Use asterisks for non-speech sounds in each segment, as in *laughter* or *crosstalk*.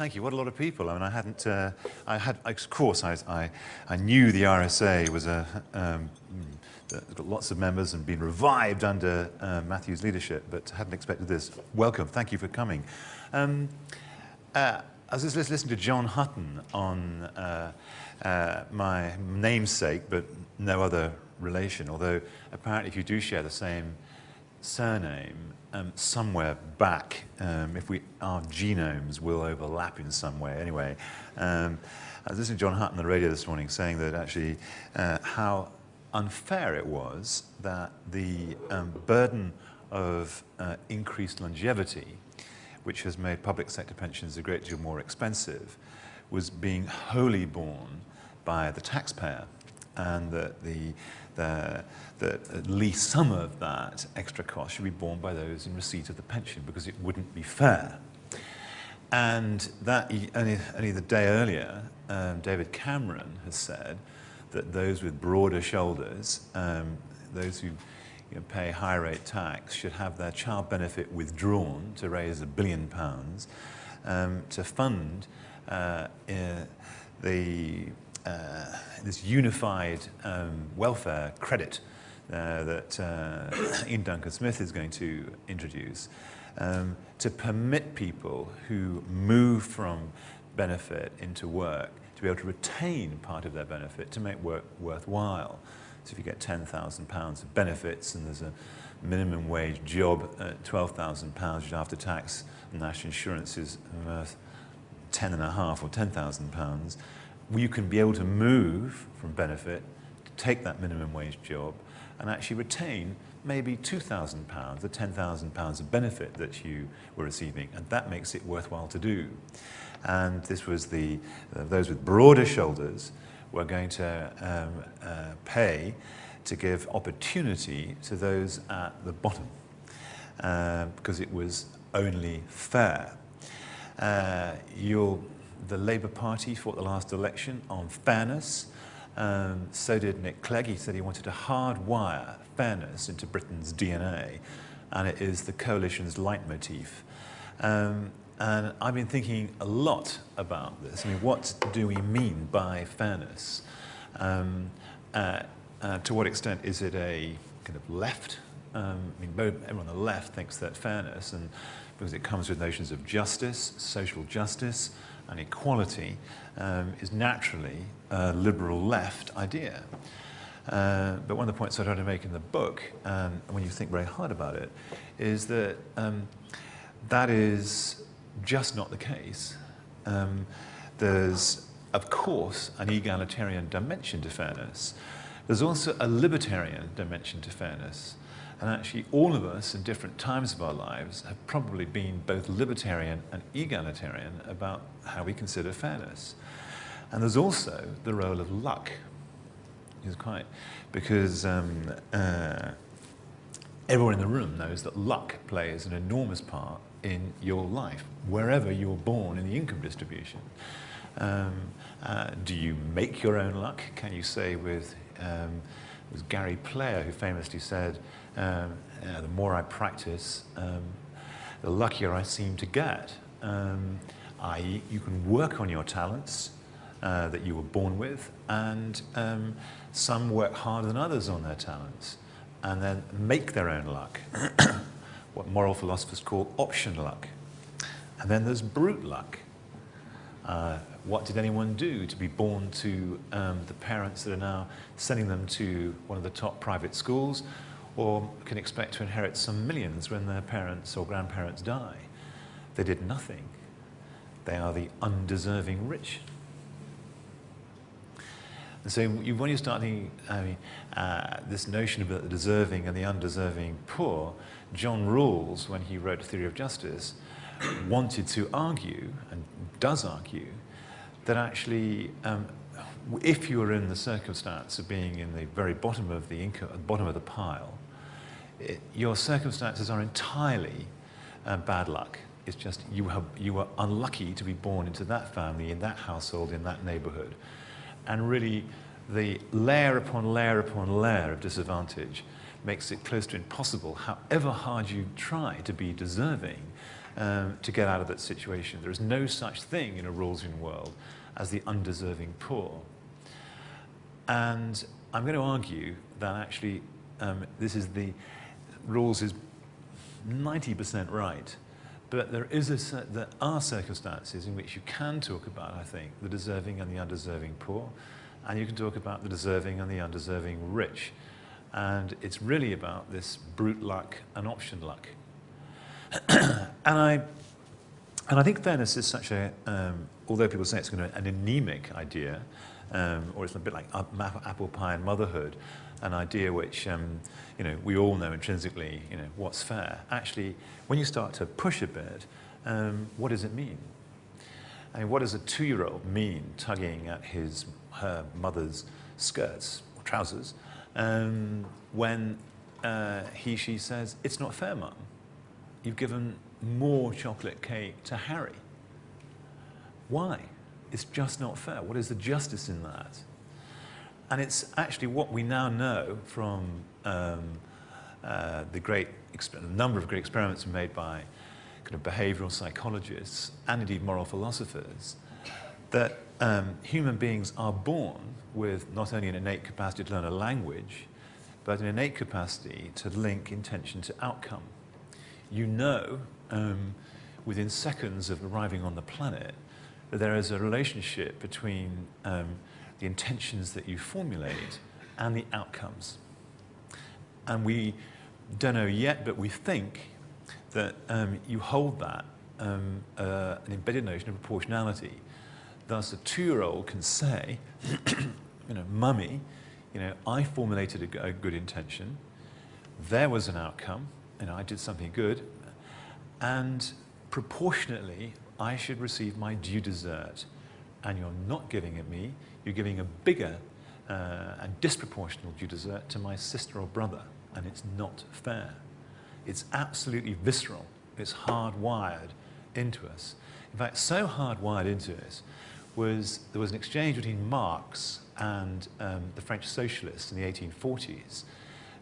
Thank you. What a lot of people. I mean, I hadn't, uh, I had, of course, I, I, I knew the RSA was a, um, got lots of members and been revived under uh, Matthew's leadership, but hadn't expected this. Welcome. Thank you for coming. Um, uh, I was just listening to John Hutton on uh, uh, my namesake, but no other relation, although apparently if you do share the same surname, um, somewhere back, um, if we, our genomes will overlap in some way. Anyway, um, I was listening to John Hutton on the radio this morning saying that actually uh, how unfair it was that the um, burden of uh, increased longevity, which has made public sector pensions a great deal more expensive, was being wholly borne by the taxpayer and that the that, that at least some of that extra cost should be borne by those in receipt of the pension because it wouldn't be fair. And that only, only the day earlier, um, David Cameron has said that those with broader shoulders, um, those who you know, pay high rate tax, should have their child benefit withdrawn to raise a billion pounds um, to fund uh, uh, the uh, this unified um, welfare credit uh, that uh, *coughs* Iain Duncan Smith is going to introduce um, to permit people who move from benefit into work to be able to retain part of their benefit to make work worthwhile. So if you get £10,000 of benefits and there's a minimum wage job at £12,000 which after tax national insurance is worth ten and a half or £10,000, you can be able to move from benefit take that minimum wage job and actually retain maybe £2,000 or £10,000 of benefit that you were receiving, and that makes it worthwhile to do. And this was the, uh, those with broader shoulders were going to um, uh, pay to give opportunity to those at the bottom, uh, because it was only fair. Uh, the Labour Party fought the last election on fairness. Um, so did Nick Clegg. He said he wanted to hardwire fairness into Britain's DNA, and it is the coalition's leitmotif. Um, and I've been thinking a lot about this. I mean, what do we mean by fairness? Um, uh, uh, to what extent is it a kind of left? Um, I mean, everyone on the left thinks that fairness, and because it comes with notions of justice, social justice, and equality um, is naturally liberal left idea. Uh, but one of the points I try to make in the book, um, when you think very hard about it, is that um, that is just not the case. Um, there's, of course, an egalitarian dimension to fairness. There's also a libertarian dimension to fairness. And actually, all of us in different times of our lives have probably been both libertarian and egalitarian about how we consider fairness. And there's also the role of luck. Is quite because um, uh, everyone in the room knows that luck plays an enormous part in your life, wherever you're born in the income distribution. Um, uh, do you make your own luck? Can you say with um, was Gary Player who famously said, um, uh, the more I practice, um, the luckier I seem to get. Um, i.e., you can work on your talents uh, that you were born with, and um, some work harder than others on their talents, and then make their own luck, *coughs* what moral philosophers call option luck. And then there's brute luck. Uh, what did anyone do to be born to um, the parents that are now sending them to one of the top private schools or can expect to inherit some millions when their parents or grandparents die. They did nothing. They are the undeserving rich. And so when you start thinking, I mean, uh, this notion about the deserving and the undeserving poor, John Rawls, when he wrote Theory of Justice, wanted to argue, and does argue, that actually um, if you are in the circumstance of being in the very bottom of the income, bottom of the pile, it, your circumstances are entirely uh, bad luck. It's just you, have, you were unlucky to be born into that family, in that household, in that neighborhood. And really, the layer upon layer upon layer of disadvantage makes it close to impossible, however hard you try to be deserving, um, to get out of that situation. There is no such thing in a Rawlsian world as the undeserving poor. And I'm going to argue that actually um, this is the, Rawls is 90% right, but there, is a, there are circumstances in which you can talk about, I think, the deserving and the undeserving poor, and you can talk about the deserving and the undeserving rich. And it's really about this brute luck and option luck. *clears throat* and, I, and I think fairness is such a, um, although people say it's kind of an anemic idea, um, or it's a bit like apple pie and motherhood, an idea which um, you know, we all know intrinsically you know, what's fair. Actually, when you start to push a bit, um, what does it mean? I mean, what does a two-year-old mean tugging at his, her mother's skirts or trousers um, when uh, he, she says, it's not fair, mum. You've given more chocolate cake to Harry. Why? It's just not fair. What is the justice in that? And it's actually what we now know from um, uh, the great number of great experiments made by kind of behavioral psychologists and indeed moral philosophers that um, human beings are born with not only an innate capacity to learn a language, but an innate capacity to link intention to outcome. You know um, within seconds of arriving on the planet that there is a relationship between um, the intentions that you formulate and the outcomes. And we don't know yet, but we think that um, you hold that, um, uh, an embedded notion of proportionality. Thus, a two-year-old can say, *clears throat* you know, mummy, you know, I formulated a, a good intention, there was an outcome, and I did something good, and proportionately, I should receive my due desert. And you're not giving it me, you're giving a bigger uh, and disproportional due desert to my sister or brother, and it's not fair. It's absolutely visceral. It's hardwired into us. In fact, so hardwired into us was there was an exchange between Marx and um, the French socialists in the 1840s,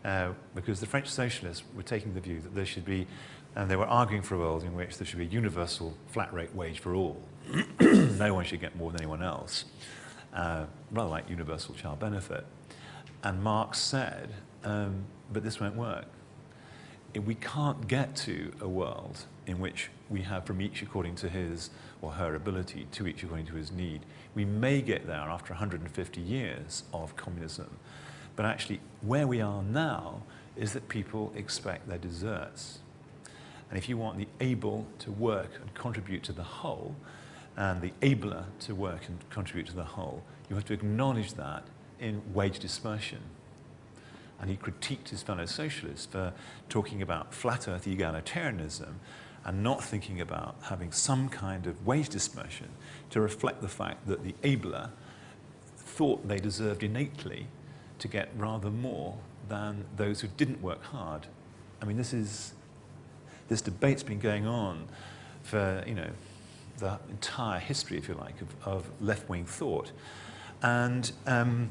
uh, because the French socialists were taking the view that there should be, and they were arguing for a world in which there should be a universal flat rate wage for all. *clears throat* no one should get more than anyone else, uh, rather like universal child benefit. And Marx said, um, but this won't work we can't get to a world in which we have from each according to his or her ability to each according to his need. We may get there after 150 years of communism, but actually where we are now is that people expect their deserts. And if you want the able to work and contribute to the whole, and the abler to work and contribute to the whole, you have to acknowledge that in wage dispersion and he critiqued his fellow socialists for talking about flat earth egalitarianism and not thinking about having some kind of wage dispersion to reflect the fact that the abler thought they deserved innately to get rather more than those who didn't work hard. I mean, this is, this debate's been going on for, you know, the entire history, if you like, of, of left-wing thought. And um,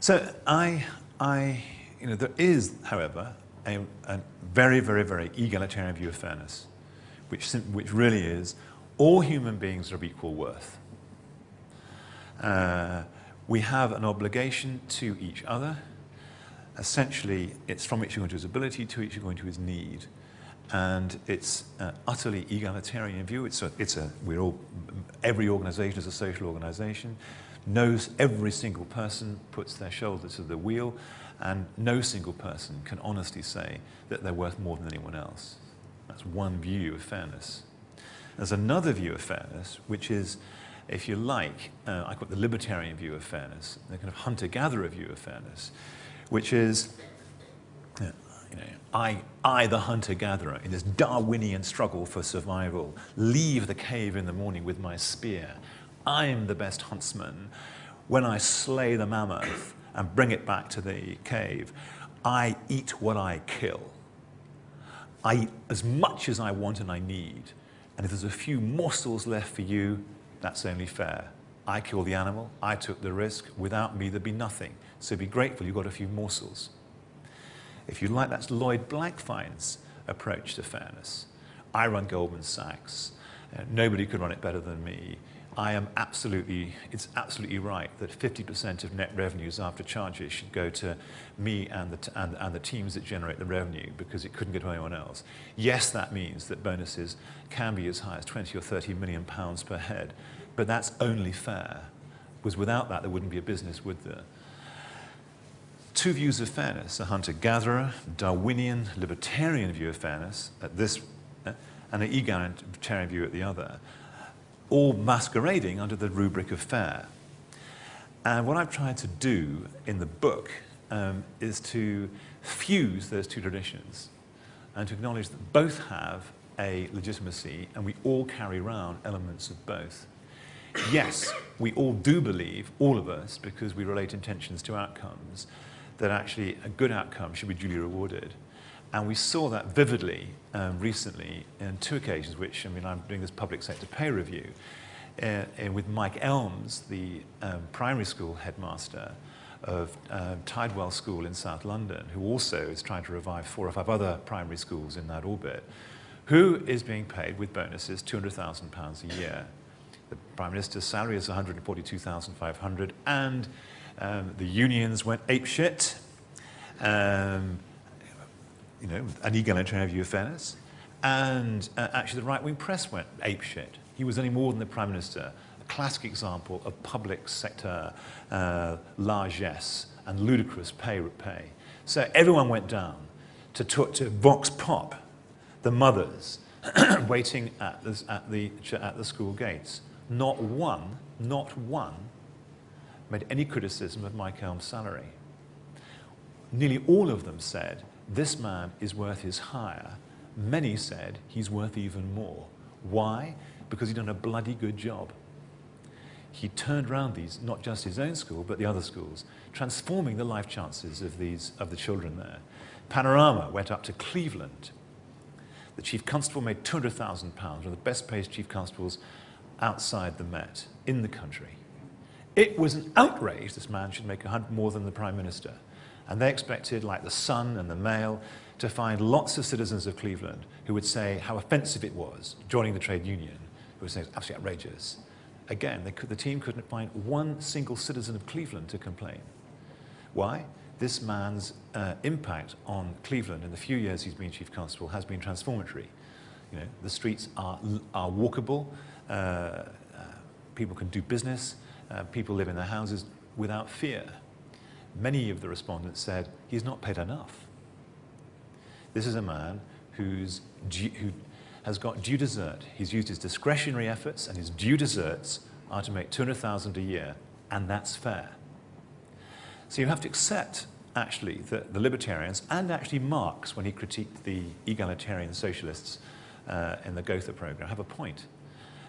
so I, I, you know, there is, however, a, a very, very, very egalitarian view of fairness, which, which really is all human beings are of equal worth. Uh, we have an obligation to each other. Essentially, it's from each according to his ability to each according to his need. And it's an utterly egalitarian view. It's a, it's a, we're all, every organization is a social organization knows every single person puts their shoulder to the wheel and no single person can honestly say that they're worth more than anyone else. That's one view of fairness. There's another view of fairness, which is, if you like, uh, I call it the libertarian view of fairness, the kind of hunter-gatherer view of fairness, which is, you know, I, I, the hunter-gatherer, in this Darwinian struggle for survival, leave the cave in the morning with my spear, I'm the best huntsman. When I slay the mammoth and bring it back to the cave, I eat what I kill. I eat as much as I want and I need. And if there's a few morsels left for you, that's only fair. I killed the animal, I took the risk. Without me, there'd be nothing. So be grateful you got a few morsels. If you like, that's Lloyd Blankfein's approach to fairness. I run Goldman Sachs. Uh, nobody could run it better than me. I am absolutely, it's absolutely right that 50% of net revenues after charges should go to me and the, and, and the teams that generate the revenue because it couldn't go to anyone else. Yes, that means that bonuses can be as high as 20 or 30 million pounds per head, but that's only fair, because without that there wouldn't be a business, would there? Two views of fairness, a hunter-gatherer, Darwinian, libertarian view of fairness at this, uh, and an egalitarian view at the other all masquerading under the rubric of fair. And what I've tried to do in the book um, is to fuse those two traditions and to acknowledge that both have a legitimacy and we all carry around elements of both. Yes, we all do believe, all of us, because we relate intentions to outcomes, that actually a good outcome should be duly rewarded. And we saw that vividly um, recently in two occasions, which, I mean, I'm doing this public sector pay review uh, uh, with Mike Elms, the um, primary school headmaster of uh, Tidewell School in South London, who also is trying to revive four or five other primary schools in that orbit, who is being paid with bonuses £200,000 a year. The Prime Minister's salary is 142,500 and um, the unions went apeshit. Um, you know, an egalitarian view of fairness. And uh, actually the right-wing press went apeshit. He was any more than the Prime Minister, a classic example of public sector uh, largesse and ludicrous pay pay. So everyone went down to, to Vox Pop, the mothers, *clears throat* waiting at the, at, the, at the school gates. Not one, not one, made any criticism of Mike Elm's salary. Nearly all of them said this man is worth his hire. Many said he's worth even more. Why? Because he'd done a bloody good job. He turned around these, not just his own school, but the other schools, transforming the life chances of, these, of the children there. Panorama went up to Cleveland. The chief constable made £200,000, one of the best paid chief constables outside the Met, in the country. It was an outrage this man should make more than the Prime Minister. And they expected, like the Sun and the Mail, to find lots of citizens of Cleveland who would say how offensive it was joining the trade union, who would say it's absolutely outrageous. Again, could, the team couldn't find one single citizen of Cleveland to complain. Why? This man's uh, impact on Cleveland in the few years he's been chief constable has been transformatory. You know, the streets are, are walkable, uh, uh, people can do business, uh, people live in their houses without fear many of the respondents said he's not paid enough. This is a man who's due, who has got due desert. He's used his discretionary efforts and his due deserts are to make 200,000 a year, and that's fair. So you have to accept, actually, that the libertarians, and actually Marx, when he critiqued the egalitarian socialists uh, in the Gotha program, have a point.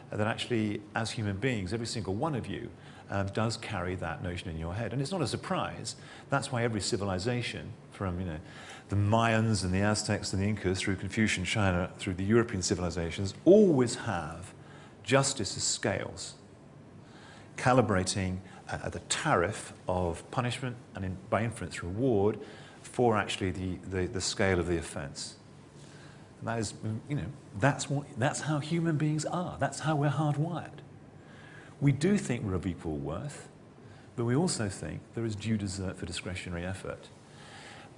That actually, as human beings, every single one of you um, does carry that notion in your head. And it's not a surprise. That's why every civilization, from you know, the Mayans and the Aztecs and the Incas through Confucian China, through the European civilizations, always have justice as scales, calibrating uh, the tariff of punishment and in, by inference reward for actually the, the, the scale of the offense. And that is, you know, that's, what, that's how human beings are. That's how we're hardwired. We do think we're of equal worth, but we also think there is due desert for discretionary effort.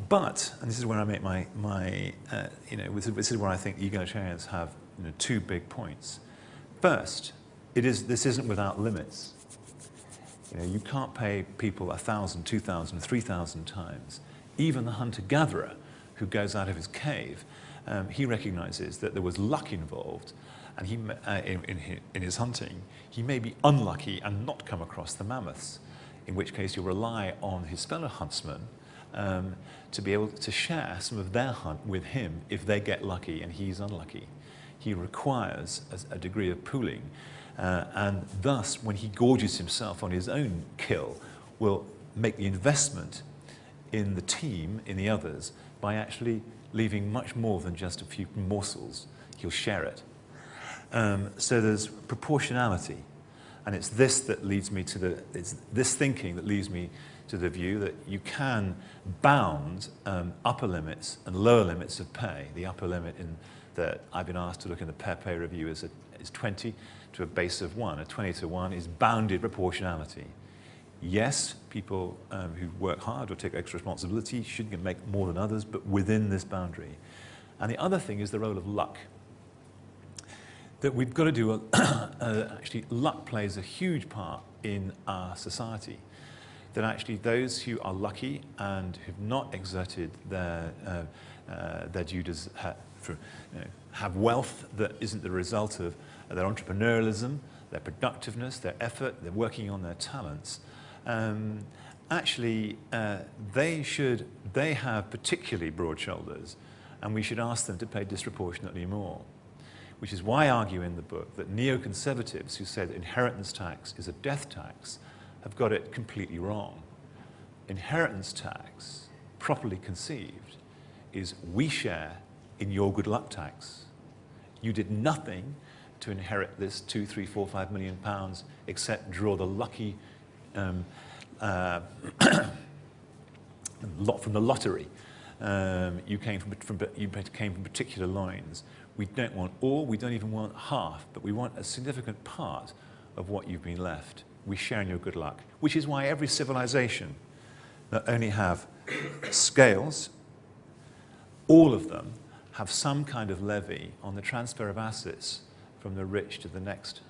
But, and this is where I make my, my uh, you know, this is where I think egalitarians have you know, two big points. First, it is, this isn't without limits. You know, you can't pay people 1,000, 2,000, 3,000 times. Even the hunter-gatherer who goes out of his cave, um, he recognizes that there was luck involved and he, uh, in, in, in his hunting, he may be unlucky and not come across the mammoths, in which case you'll rely on his fellow huntsmen um, to be able to share some of their hunt with him if they get lucky and he's unlucky. He requires a, a degree of pooling, uh, and thus, when he gorges himself on his own kill, will make the investment in the team, in the others, by actually leaving much more than just a few morsels. He'll share it. Um, so there's proportionality. And it's this that leads me to the, it's this thinking that leads me to the view that you can bound um, upper limits and lower limits of pay. The upper limit in that I've been asked to look in the Pay Review is, a, is 20 to a base of 1. A 20 to 1 is bounded proportionality. Yes, people um, who work hard or take extra responsibility should make more than others, but within this boundary. And the other thing is the role of luck. That we've got to do, a, *coughs* uh, actually, luck plays a huge part in our society. That actually those who are lucky and have not exerted their, uh, uh, their duties ha for, you know, have wealth that isn't the result of their entrepreneurialism, their productiveness, their effort, they're working on their talents, um, actually uh, they should, they have particularly broad shoulders and we should ask them to pay disproportionately more. Which is why I argue in the book that neoconservatives who say that inheritance tax is a death tax have got it completely wrong. Inheritance tax, properly conceived, is we share in your good luck tax. You did nothing to inherit this two, three, four, five million pounds except draw the lucky um, uh, *coughs* lot from the lottery. Um, you, came from, from, you came from particular lines. We don't want all, we don't even want half, but we want a significant part of what you've been left. We share in your good luck, which is why every civilization not only have scales, all of them have some kind of levy on the transfer of assets from the rich to the next.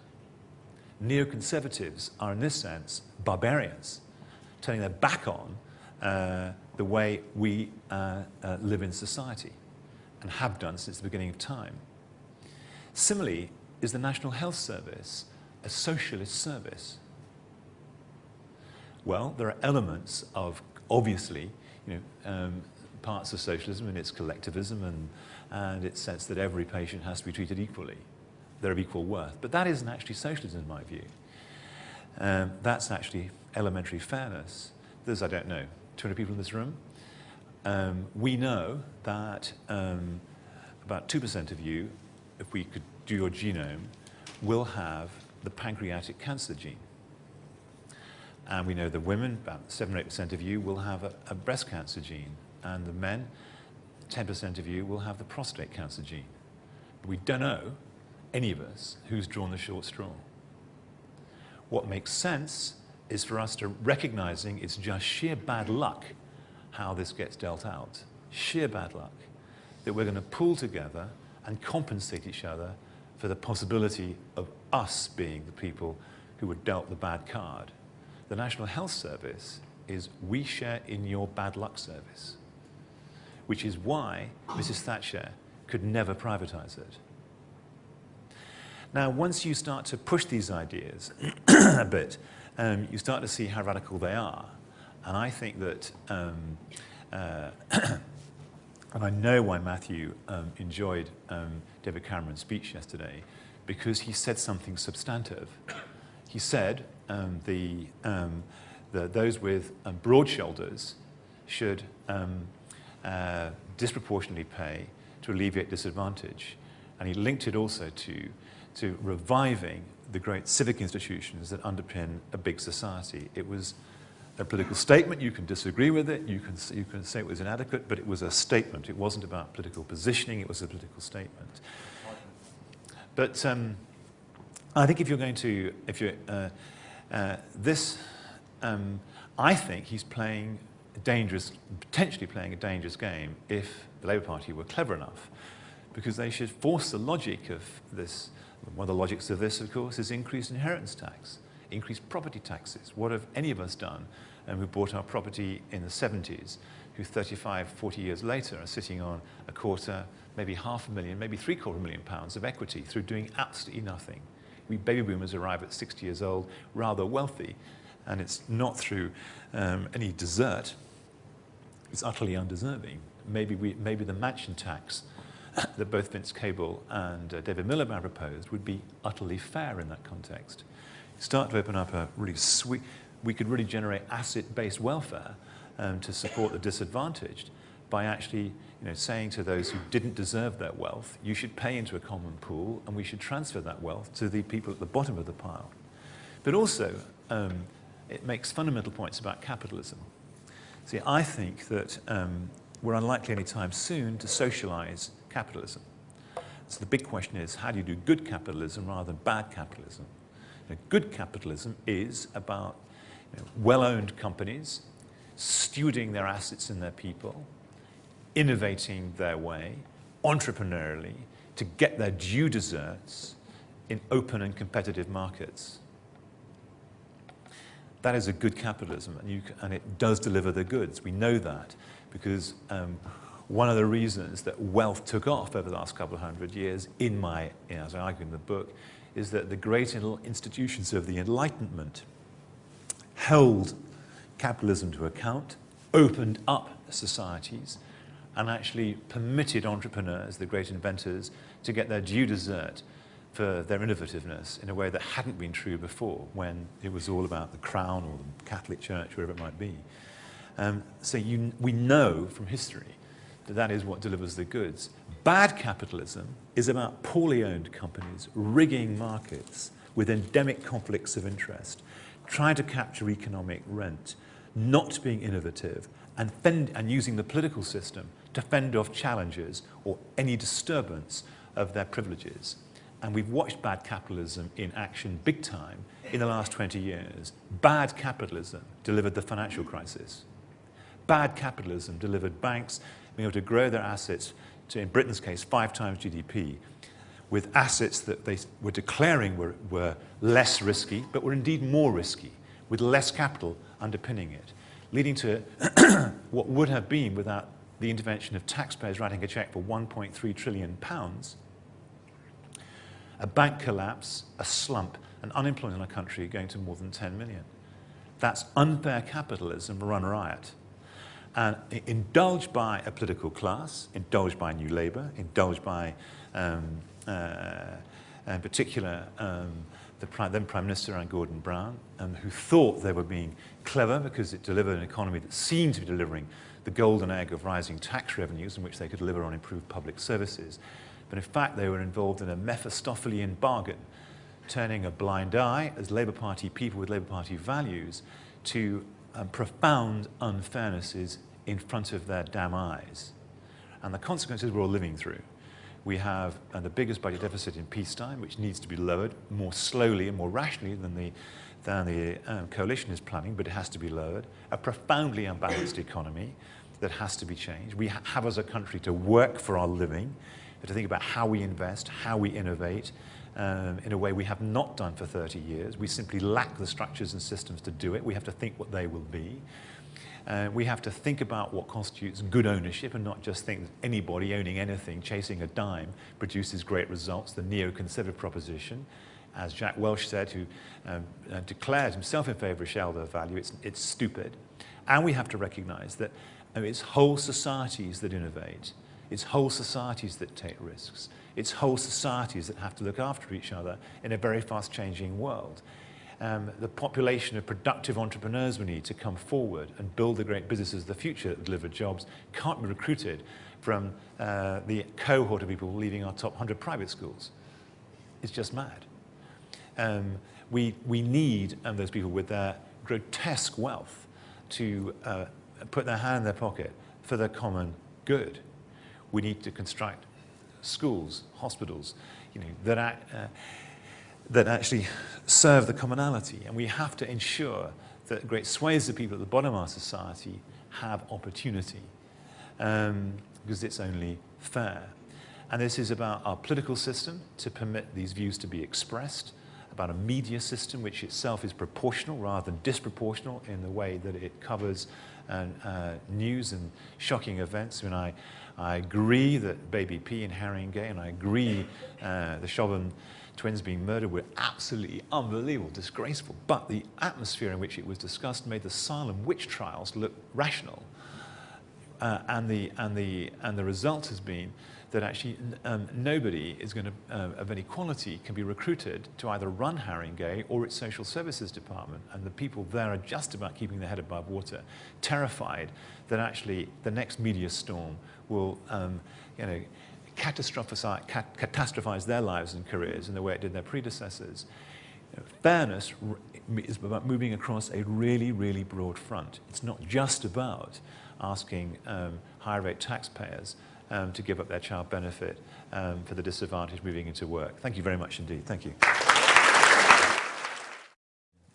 Neoconservatives are, in this sense, barbarians, turning their back on uh, the way we uh, uh, live in society and have done since the beginning of time. Similarly, is the National Health Service a socialist service? Well, there are elements of, obviously, you know, um, parts of socialism and its collectivism and, and its sense that every patient has to be treated equally. They're of equal worth. But that isn't actually socialism in my view. Um, that's actually elementary fairness. There's, I don't know, 200 people in this room. Um, we know that um, about 2% of you, if we could do your genome, will have the pancreatic cancer gene. And we know the women, about 7 or 8% of you, will have a, a breast cancer gene. And the men, 10% of you, will have the prostate cancer gene. But we don't know, any of us, who's drawn the short straw. What makes sense is for us to recognizing it's just sheer bad luck how this gets dealt out. Sheer bad luck. That we're going to pull together and compensate each other for the possibility of us being the people who were dealt the bad card. The National Health Service is we share in your bad luck service, which is why Mrs. Thatcher could never privatize it. Now, once you start to push these ideas *clears throat* a bit, um, you start to see how radical they are. And I think that, um, uh, *coughs* and I know why Matthew um, enjoyed um, David Cameron's speech yesterday, because he said something substantive. He said um, the, um, the, those with broad shoulders should uh, disproportionately pay to alleviate disadvantage. And he linked it also to, to reviving the great civic institutions that underpin a big society. It was a political statement. You can disagree with it. You can, you can say it was inadequate, but it was a statement. It wasn't about political positioning. It was a political statement. But um, I think if you're going to, if you're, uh, uh, this, um, I think he's playing a dangerous, potentially playing a dangerous game if the Labour Party were clever enough, because they should force the logic of this one of the logics of this, of course, is increased inheritance tax, increased property taxes. What have any of us done um, who bought our property in the 70s, who 35, 40 years later are sitting on a quarter, maybe half a million, maybe three quarter million pounds of equity through doing absolutely nothing. We baby boomers arrive at 60 years old rather wealthy, and it's not through um, any desert. It's utterly undeserving. Maybe, we, maybe the mansion tax *coughs* that both Vince Cable and uh, David Miliband proposed would be utterly fair in that context. Start to open up a really sweet, we could really generate asset-based welfare um, to support the disadvantaged by actually you know, saying to those who didn't deserve their wealth, you should pay into a common pool and we should transfer that wealth to the people at the bottom of the pile. But also, um, it makes fundamental points about capitalism. See, I think that um, we're unlikely anytime soon to socialize capitalism. So the big question is, how do you do good capitalism rather than bad capitalism? Know, good capitalism is about you know, well-owned companies stewarding their assets and their people, innovating their way, entrepreneurially, to get their due deserts in open and competitive markets. That is a good capitalism, and, you, and it does deliver the goods. We know that because um, one of the reasons that wealth took off over the last couple of hundred years, in my, you know, as I argue in the book, is that the great institutions of the Enlightenment held capitalism to account, opened up societies, and actually permitted entrepreneurs, the great inventors, to get their due desert for their innovativeness in a way that hadn't been true before when it was all about the crown or the Catholic Church, wherever it might be. Um, so you, we know from history that is what delivers the goods. Bad capitalism is about poorly owned companies rigging markets with endemic conflicts of interest, trying to capture economic rent, not being innovative, and, fend, and using the political system to fend off challenges or any disturbance of their privileges. And we've watched bad capitalism in action big time in the last 20 years. Bad capitalism delivered the financial crisis. Bad capitalism delivered banks being able to grow their assets to, in Britain's case, five times GDP, with assets that they were declaring were, were less risky, but were indeed more risky, with less capital underpinning it, leading to *clears throat* what would have been, without the intervention of taxpayers writing a check for 1.3 trillion pounds, a bank collapse, a slump, and unemployment in our country going to more than 10 million. That's unfair capitalism run riot. And indulged by a political class, indulged by New Labour, indulged by, um, uh, in particular, um, the then Prime Minister Anne Gordon Brown, um, who thought they were being clever because it delivered an economy that seemed to be delivering the golden egg of rising tax revenues in which they could deliver on improved public services. But in fact, they were involved in a Mephistophelian bargain, turning a blind eye as Labour Party people with Labour Party values to um, profound unfairnesses in front of their damn eyes. And the consequences we're all living through. We have uh, the biggest budget deficit in peacetime, which needs to be lowered more slowly and more rationally than the, than the um, coalition is planning, but it has to be lowered. A profoundly unbalanced economy that has to be changed. We ha have as a country to work for our living to think about how we invest, how we innovate, um, in a way we have not done for 30 years. We simply lack the structures and systems to do it. We have to think what they will be. Uh, we have to think about what constitutes good ownership and not just think that anybody owning anything, chasing a dime, produces great results, the neoconservative proposition. As Jack Welch said, who um, uh, declared himself in favour of shareholder value, it's, it's stupid. And we have to recognise that uh, it's whole societies that innovate. It's whole societies that take risks. It's whole societies that have to look after each other in a very fast changing world. Um, the population of productive entrepreneurs we need to come forward and build the great businesses of the future that deliver jobs can't be recruited from uh, the cohort of people leaving our top 100 private schools. It's just mad. Um, we, we need um, those people with their grotesque wealth to uh, put their hand in their pocket for the common good. We need to construct schools, hospitals, you know, that, uh, that actually serve the commonality. And we have to ensure that great swathes of people at the bottom of our society have opportunity um, because it's only fair. And this is about our political system to permit these views to be expressed, about a media system which itself is proportional rather than disproportional in the way that it covers uh, uh, news and shocking events. When I I agree that Baby P and Haringey, and I agree uh, the Chauvin twins being murdered were absolutely unbelievable, disgraceful. But the atmosphere in which it was discussed made the Salem witch trials look rational. Uh, and, the, and, the, and the result has been that actually um, nobody is going to, uh, of any quality can be recruited to either run Haringey or its social services department. And the people there are just about keeping their head above water, terrified that actually the next media storm will, um, you know, catastrophize, cat catastrophize their lives and careers in the way it did their predecessors. You know, fairness is about moving across a really, really broad front. It's not just about asking um, higher rate taxpayers um, to give up their child benefit um, for the disadvantaged moving into work. Thank you very much indeed. Thank you.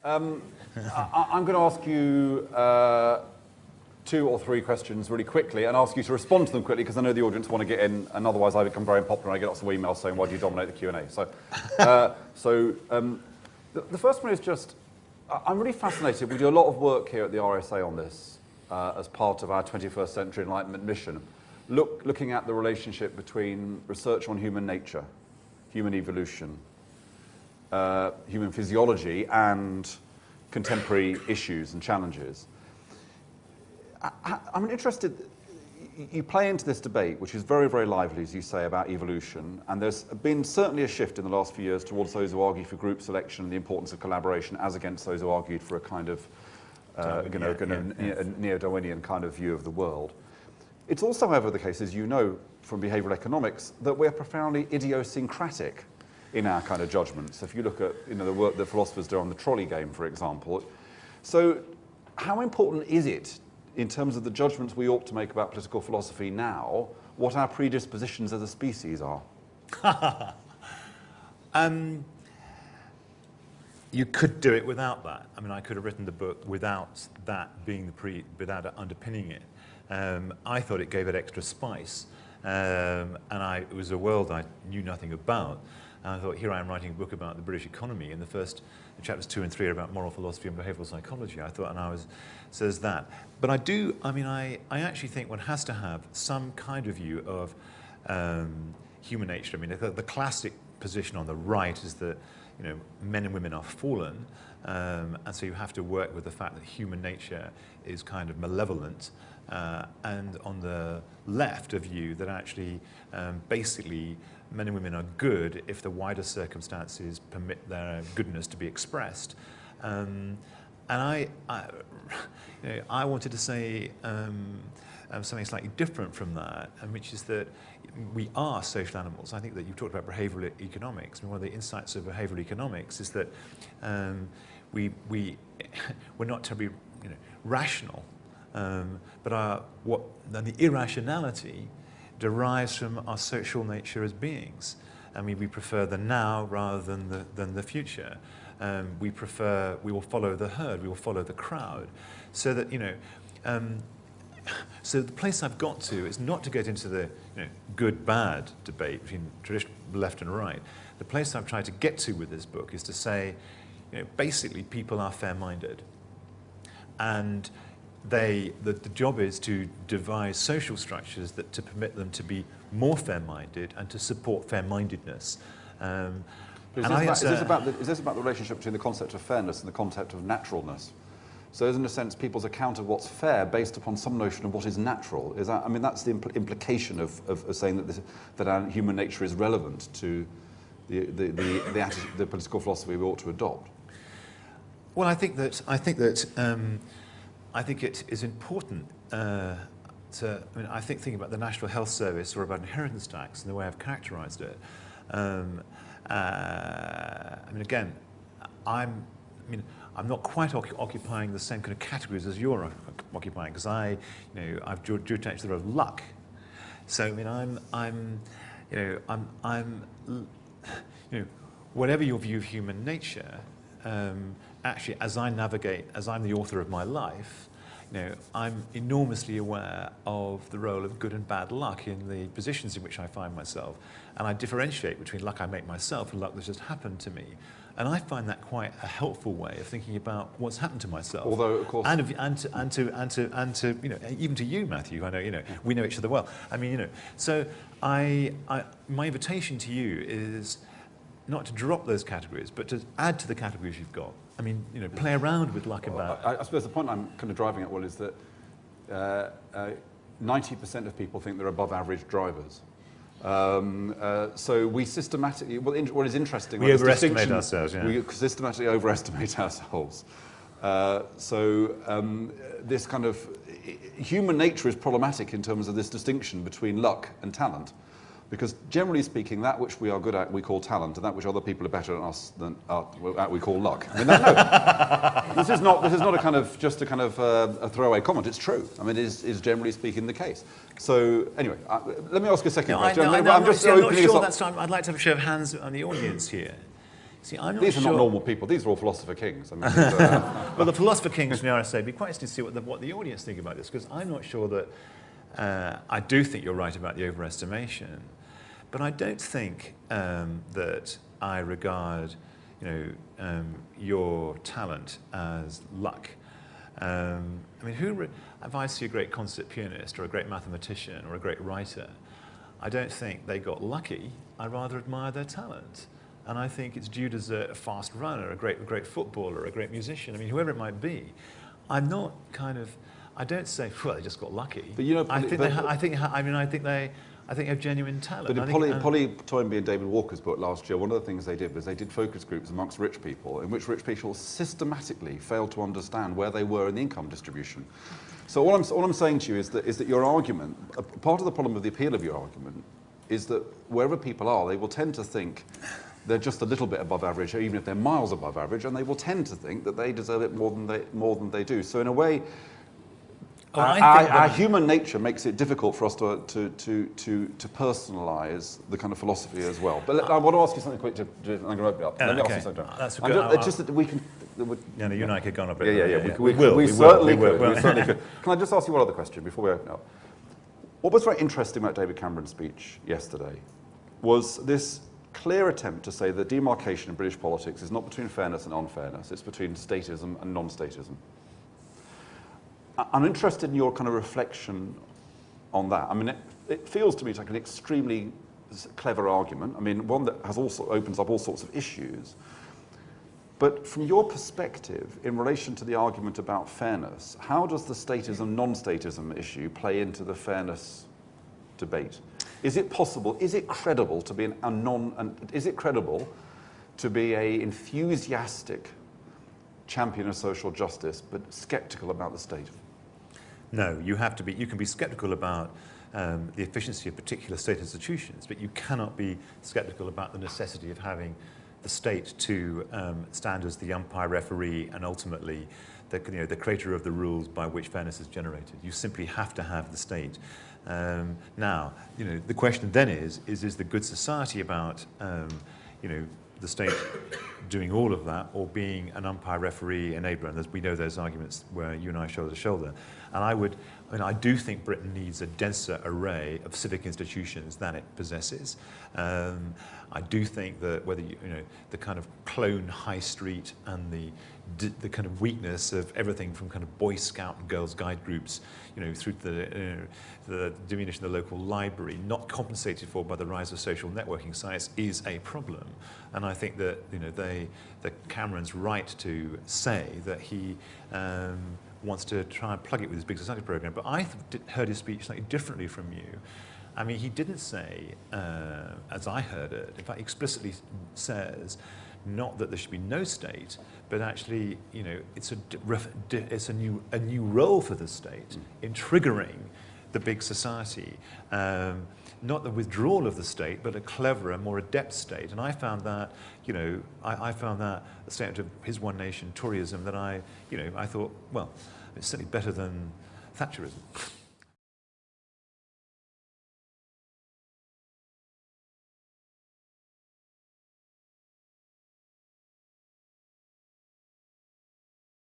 Um, *laughs* I, am going to ask you uh, two or three questions really quickly and ask you to respond to them quickly because I know the audience want to get in and otherwise I become very unpopular and I get lots of emails saying why do you dominate the Q&A. So, *laughs* uh, so um, the, the, first one is just, I'm really fascinated. We do a lot of work here at the RSA on this uh, as part of our 21st century enlightenment mission look, looking at the relationship between research on human nature, human evolution, uh, human physiology, and contemporary issues and challenges. I, am interested, you play into this debate, which is very, very lively, as you say, about evolution, and there's been certainly a shift in the last few years towards those who argue for group selection and the importance of collaboration, as against those who argued for a kind of uh, you know, yeah, yeah, yeah. neo-Darwinian kind of view of the world. It's also, however, the case, as you know from behavioral economics, that we're profoundly idiosyncratic in our kind of judgments. If you look at you know, the work that philosophers do on the trolley game, for example. So how important is it in terms of the judgments we ought to make about political philosophy now, what our predispositions as a species are? *laughs* um, you could do it without that. I mean, I could have written the book without that being the pre, without underpinning it. Um, I thought it gave it extra spice. Um, and I, it was a world I knew nothing about. And I thought, here I am writing a book about the British economy, and the first the chapters two and three are about moral philosophy and behavioral psychology. I thought, and I was, says that. But I do, I mean, I, I actually think one has to have some kind of view of um, human nature. I mean, the, the classic position on the right is that, you know, men and women are fallen, um, and so you have to work with the fact that human nature is kind of malevolent, uh, and on the left a view that actually um, basically men and women are good if the wider circumstances permit their goodness to be expressed. Um, and I, I, *laughs* you know, I wanted to say um, um, something slightly different from that, which is that we are social animals. I think that you've talked about behavioral economics. I mean, one of the insights of behavioral economics is that um, we, we, *laughs* we're not terribly you know, rational um, but our, what, the irrationality derives from our social nature as beings. I mean, we prefer the now rather than the, than the future. Um, we prefer, we will follow the herd, we will follow the crowd. So that, you know, um, so the place I've got to is not to get into the you know, good-bad debate between traditional left and right. The place I've tried to get to with this book is to say, you know, basically people are fair-minded. And they, the, the job is to devise social structures that to permit them to be more fair-minded and to support fair-mindedness. Um, is, this about, is, this about the, is this about the relationship between the concept of fairness and the concept of naturalness? So is in a sense people's account of what's fair based upon some notion of what is natural? Is that, I mean, that's the impl implication of, of, of saying that, this, that our human nature is relevant to the, the, the, the, attitude, the political philosophy we ought to adopt. Well, I think that, I think that um, I think it is important uh, to, I mean, I think thinking about the National Health Service or about inheritance tax and the way I've characterized it, um, uh, I mean, again, I'm, I mean, I'm not quite occupying the same kind of categories as you're occupying because I, you know, I've drew attention to the of luck. So, I mean, I'm, I'm, you know, I'm, I'm, you know, whatever your view of human nature, um, actually, as I navigate, as I'm the author of my life, you know, I'm enormously aware of the role of good and bad luck in the positions in which I find myself. And I differentiate between luck I make myself and luck that's just happened to me. And I find that quite a helpful way of thinking about what's happened to myself. Although, of course... And, and, to, and, to, and, to, and to, you know, even to you, Matthew, I know, you know, we know each other well. I mean, you know, so I, I, my invitation to you is not to drop those categories, but to add to the categories you've got. I mean, you know, play around with luck well. I, I, suppose the point I'm kind of driving at, Will, is that 90% uh, uh, of people think they're above average drivers. Um, uh, so we systematically, well, in, what is interesting... We about overestimate ourselves, yeah. We systematically overestimate *laughs* ourselves. Uh, so um, this kind of human nature is problematic in terms of this distinction between luck and talent. Because generally speaking, that which we are good at we call talent, and that which other people are better at us than uh, at we call luck. I mean, that, no, *laughs* this is not this is not a kind of just a kind of uh, a throwaway comment. It's true. I mean, it is, is generally speaking the case. So anyway, uh, let me ask you a second No, question. I'm, I, am just not, I'm not sure that's time. I'd like to have a show of hands on the audience here. See, I'm not These are sure. not normal people. These are all philosopher kings. I mean, are- *laughs* Well, the philosopher kings from the RSA, it'd be quite interesting to see what the, what the audience think about this, because I'm not sure that, uh, I do think you're right about the overestimation, but I don't think um, that I regard, you know, um, your talent as luck. Um, I mean, who, if I see a great concert pianist or a great mathematician or a great writer, I don't think they got lucky. I rather admire their talent. And I think it's viewed as a fast runner, a great, great footballer, a great musician. I mean, whoever it might be. I'm not kind of, I don't say, well, they just got lucky. But you know, I think but- ha- I think, I mean, I think they, I think they have genuine talent. But in Polly, um, Polly Toynbee and David Walker's book last year, one of the things they did was they did focus groups amongst rich people in which rich people systematically failed to understand where they were in the income distribution. So all I'm, all I'm saying to you is that, is that your argument, part of the problem of the appeal of your argument is that wherever people are, they will tend to think they're just a little bit above average, even if they're miles above average, and they will tend to think that they deserve it more than they, more than they do. So in a way, Oh, our, I our- our human nature makes it difficult for us to, to, to, to, to personalise the kind of philosophy as well. But let, I want to ask you something quick. To, to, I'm going to open it up. Yeah, let me okay. ask you something. That's good- just, uh, it's just that we can. that we- yeah, no, you and I could go on a bit. yeah, yeah, yeah. We, we, will. we, will, certainly will, could. well. We *laughs* certainly could. Can I just ask you one other question before we open up? What was very interesting about David Cameron's speech yesterday was this clear attempt to say that demarcation in British politics is not between fairness and unfairness, it's between statism and non-statism. I'm interested in your kind of reflection on that. I mean, it, it feels to me like an extremely clever argument. I mean, one that has also opens up all sorts of issues. But from your perspective, in relation to the argument about fairness, how does the statism non-statism issue play into the fairness debate? Is it possible? Is it credible to be an, a non? An, is it credible to be a enthusiastic champion of social justice, but sceptical about the state? No, you have to be, you can be skeptical about um, the efficiency of particular state institutions, but you cannot be skeptical about the necessity of having the state to um, stand as the umpire, referee, and ultimately the, you know, the creator of the rules by which fairness is generated. You simply have to have the state. Um, now, you know, the question then is, is, is the good society about, um, you know, the state doing all of that or being an umpire, referee, enabler? And we know those arguments where you and I shoulder to shoulder. And I would, Mean, I do think Britain needs a denser array of civic institutions than it possesses. Um, I do think that whether you, you know, the kind of clone high street and the, the kind of weakness of everything from kind of Boy Scout and Girls Guide groups, you know, through the, the diminution of the local library, not compensated for by the rise of social networking sites, is a problem. And I think that, you know, they, that Cameron's right to say that he um, wants to try and plug it with his Big Society program. But I heard his speech slightly differently from you. I mean, he didn't say, uh, as I heard it, in fact, he explicitly says, not that there should be no state, but actually, you know, it's a, d- ref- d- it's a, new, a new role for the state in triggering the big society. Um, not the withdrawal of the state, but a cleverer, more adept state. And I found that, you know, I, I found that a statement of his one nation Toryism that I, you know, I thought, well, it's certainly better than Thatcherism.